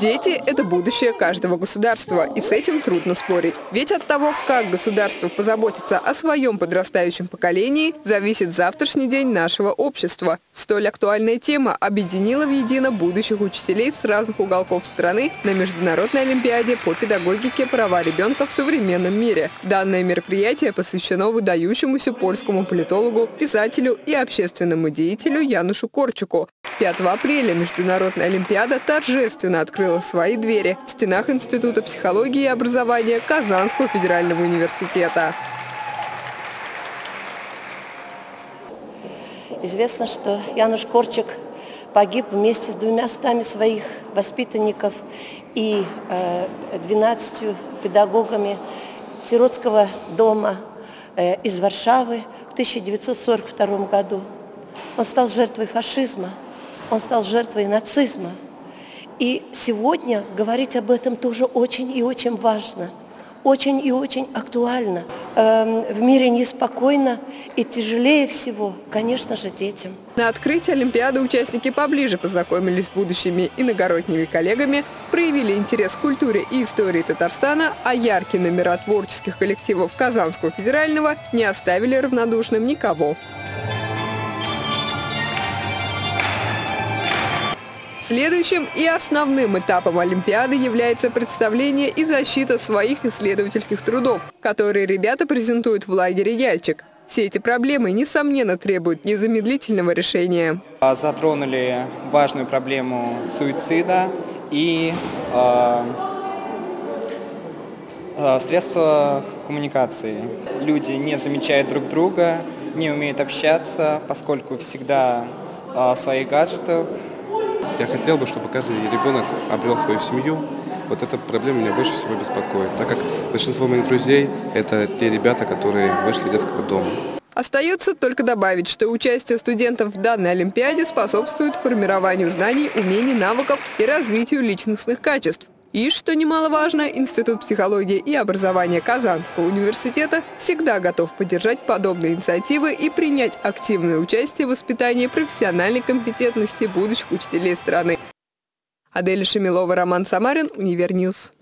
Дети – это будущее каждого государства, и с этим трудно спорить. Ведь от того, как государство позаботится о своем подрастающем поколении, зависит завтрашний день нашего общества. Столь актуальная тема объединила в едино будущих учителей с разных уголков страны на Международной Олимпиаде по педагогике права ребенка в современном мире. Данное мероприятие посвящено выдающемуся польскому политологу, писателю и общественному деятелю Янушу Корчуку. 5 апреля Международная Олимпиада торжественно открыла свои двери в стенах Института психологии и образования Казанского федерального университета. Известно, что Януш Корчик погиб вместе с двумя стами своих воспитанников и 12 э, педагогами сиротского дома э, из Варшавы в 1942 году. Он стал жертвой фашизма – он стал жертвой нацизма. И сегодня говорить об этом тоже очень и очень важно, очень и очень актуально. Эм, в мире неспокойно и тяжелее всего, конечно же, детям. На открытии Олимпиады участники поближе познакомились с будущими иногородними коллегами, проявили интерес к культуре и истории Татарстана, а яркие номера творческих коллективов Казанского федерального не оставили равнодушным никого. Следующим и основным этапом Олимпиады является представление и защита своих исследовательских трудов, которые ребята презентуют в лагере «Яльчик». Все эти проблемы, несомненно, требуют незамедлительного решения. А, затронули важную проблему суицида и э, средства коммуникации. Люди не замечают друг друга, не умеют общаться, поскольку всегда в своих гаджетах, я хотел бы, чтобы каждый ребенок обрел свою семью. Вот эта проблема меня больше всего беспокоит, так как большинство моих друзей – это те ребята, которые вышли из детского дома. Остается только добавить, что участие студентов в данной Олимпиаде способствует формированию знаний, умений, навыков и развитию личностных качеств. И, что немаловажно, Институт психологии и образования Казанского университета всегда готов поддержать подобные инициативы и принять активное участие в воспитании профессиональной компетентности будущих учителей страны. Адель Шемилова, Роман Самарин, Универньюз.